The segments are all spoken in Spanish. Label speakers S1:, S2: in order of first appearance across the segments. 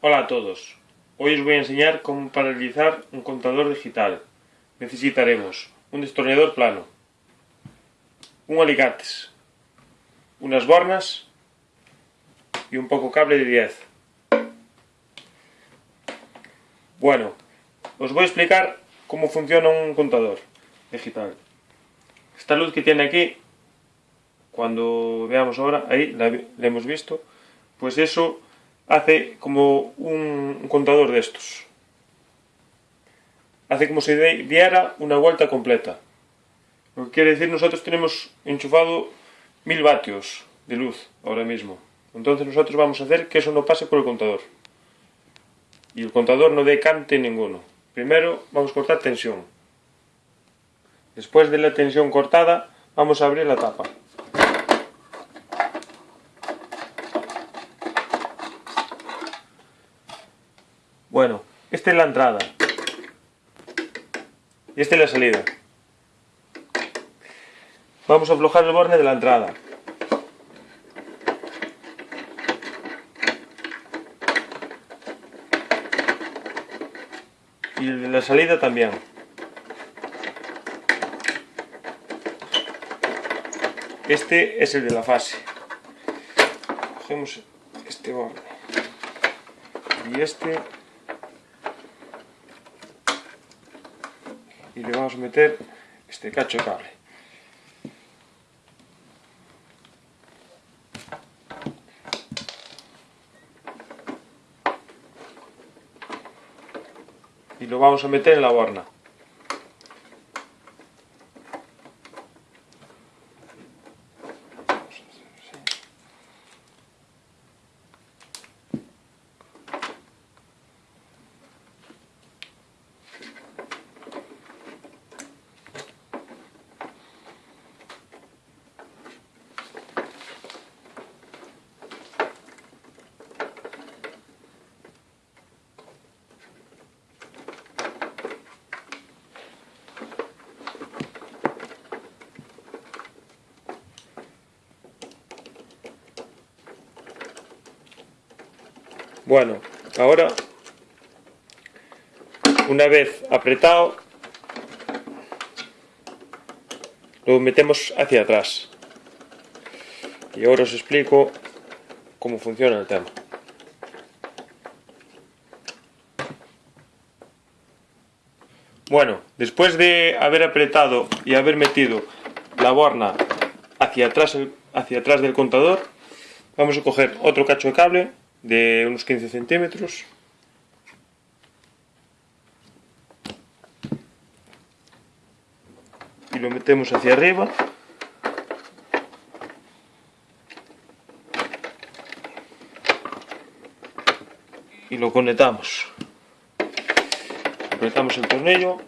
S1: Hola a todos, hoy os voy a enseñar cómo paralizar un contador digital. Necesitaremos un destornillador plano, un alicates, unas bornas y un poco cable de 10. Bueno, os voy a explicar cómo funciona un contador digital. Esta luz que tiene aquí, cuando veamos ahora, ahí la, hemos visto, pues eso hace como un, contador de estos. Hace como si diera una vuelta completa. Lo que quiere decir, nosotros tenemos enchufado mil vatios de luz ahora mismo. Entonces nosotros vamos a hacer que eso no pase por el contador. Y el contador no decante ninguno. Primero vamos a cortar tensión. Después de la tensión cortada, vamos a abrir la tapa. Bueno, esta es la entrada. Y esta es la salida. Vamos a aflojar el borne de la entrada. Y el de la salida también. Este es el de la fase. Cogemos este borne. Y este y le vamos a meter este cacho de cable. Y lo vamos a meter en la borna. Bueno, ahora, una vez apretado, lo metemos hacia atrás. Y ahora os explico cómo funciona el tema. Bueno, después de haber apretado y haber metido la borna hacia atrás, hacia atrás del contador, vamos a coger otro cacho de cable de unos 15 centímetros. Y lo metemos hacia arriba. Y lo conectamos. Apretamos el tornillo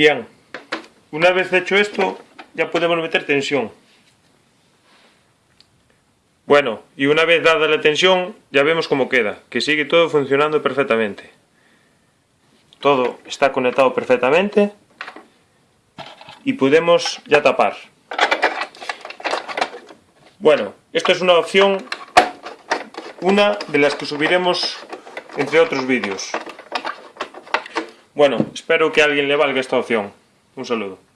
S1: Bien, una vez hecho esto, ya podemos meter tensión. Bueno, y una vez dada la tensión, ya vemos cómo queda, que sigue todo funcionando perfectamente. Todo está conectado perfectamente y podemos ya tapar. Bueno, esto es una opción, una de las que subiremos entre otros vídeos. Bueno, espero que a alguien le valga esta opción. Un saludo.